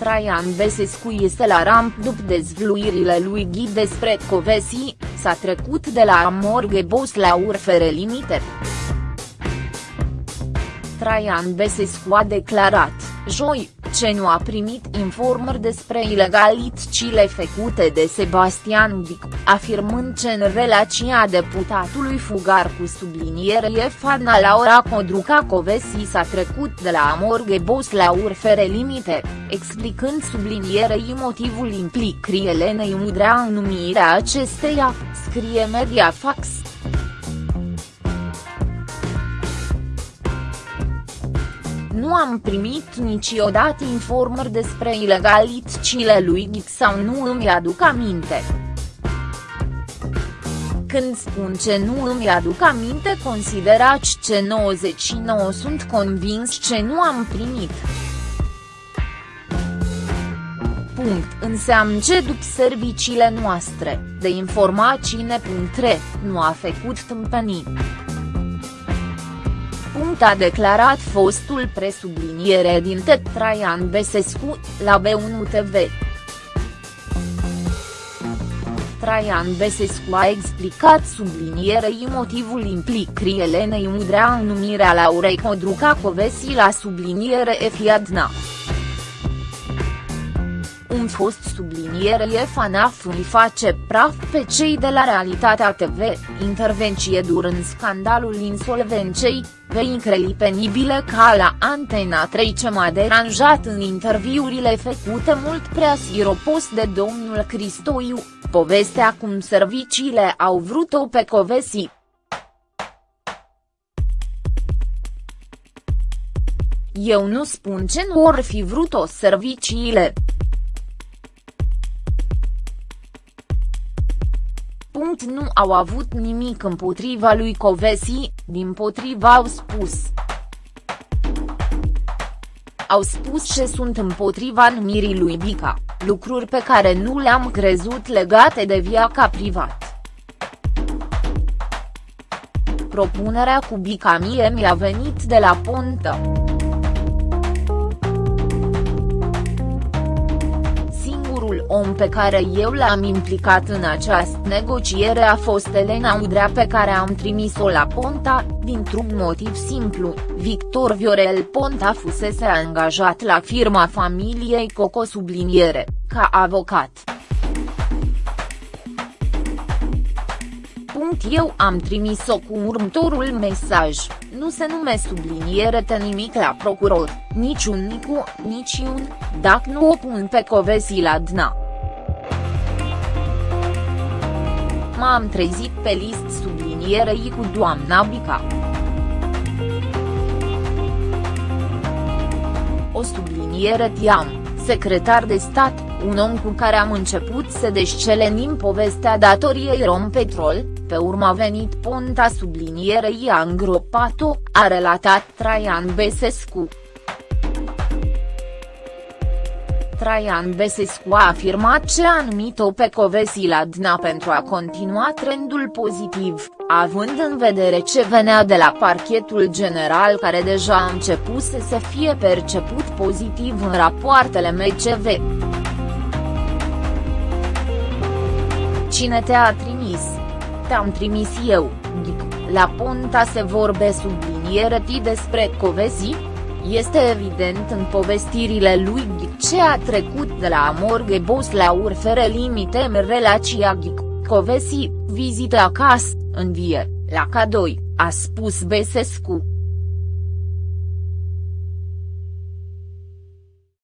Traian Besescu este la ramp după dezvluirile lui Ghi despre Covesi, s-a trecut de la Amorge Boss la Urfere Limited. Traian Besescu a declarat, joi, ce nu a primit informări despre ilegalitățile făcute de Sebastian Dic, afirmând că în relația deputatului Fugar cu subliniere Fana Laura Codruca Covesi s-a trecut de la Amorge Boss la Urfere Limite, explicând sublinierei motivul implicării Elenei Mudrea în numirea acesteia, scrie Mediafax. Nu am primit niciodată informări despre ilegalitățile lui Ghic sau nu îmi aduc aminte. Când spun ce nu îmi aduc aminte considerați ce 99 sunt convins ce nu am primit. Punct înseamnă ce după serviciile noastre, de informații nepuntre, nu a făcut tâmpenii a declarat fostul presubliniere din Tet Traian Besescu, la B1 TV. Traian Besescu a explicat sublinierei motivul implicării Elenei Mudrea în numirea Laurei Codruca Covesi la subliniere Efiadna un fost subliniere FANAF îi face praf pe cei de la Realitatea TV, intervenție durând scandalul insolvenței, veicreli penibile ca la Antena 3 ce m-a deranjat în interviurile făcute mult prea siropos de domnul Cristoiu, povestea cum serviciile au vrut-o pe Covesi. Eu nu spun ce nu or fi vrut-o serviciile. Nu au avut nimic împotriva lui Covesi, din potriva au spus. Au spus ce sunt împotriva numirii lui Bica, lucruri pe care nu le-am crezut legate de viața privat. Propunerea cu Bica mie mi-a venit de la Pontă. Om pe care eu l-am implicat în această negociere a fost Elena Udrea pe care am trimis-o la Ponta, dintr-un motiv simplu, Victor Viorel Ponta fusese angajat la firma familiei Coco subliniere, ca avocat. Eu am trimis-o cu următorul mesaj, nu se nume subliniere te nimic la procuror, niciun nicu, niciun, dacă nu o pun pe Covesi la dna. M-am trezit pe list sublinierei cu doamna Bica. O subliniere Tiam, secretar de stat, un om cu care am început să descelenim povestea datoriei Rompetrol, pe urmă a venit Ponta sublinierei a îngropat-o, a relatat Traian Besescu. Traian Besescu a afirmat ce a numit-o pe Covesi la Dna pentru a continua trendul pozitiv, având în vedere ce venea de la parchetul general care deja a început să fie perceput pozitiv în rapoartele MCV. Cine te-a trimis? Te-am trimis eu, la Ponta se vorbe subliniere despre Covesi? Este evident în povestirile lui Ghic ce a trecut de la Amorge Boss la Urfere Limite în relația Ghic, Covesi, vizită acasă, în vie, la Cadoi, a spus Besescu.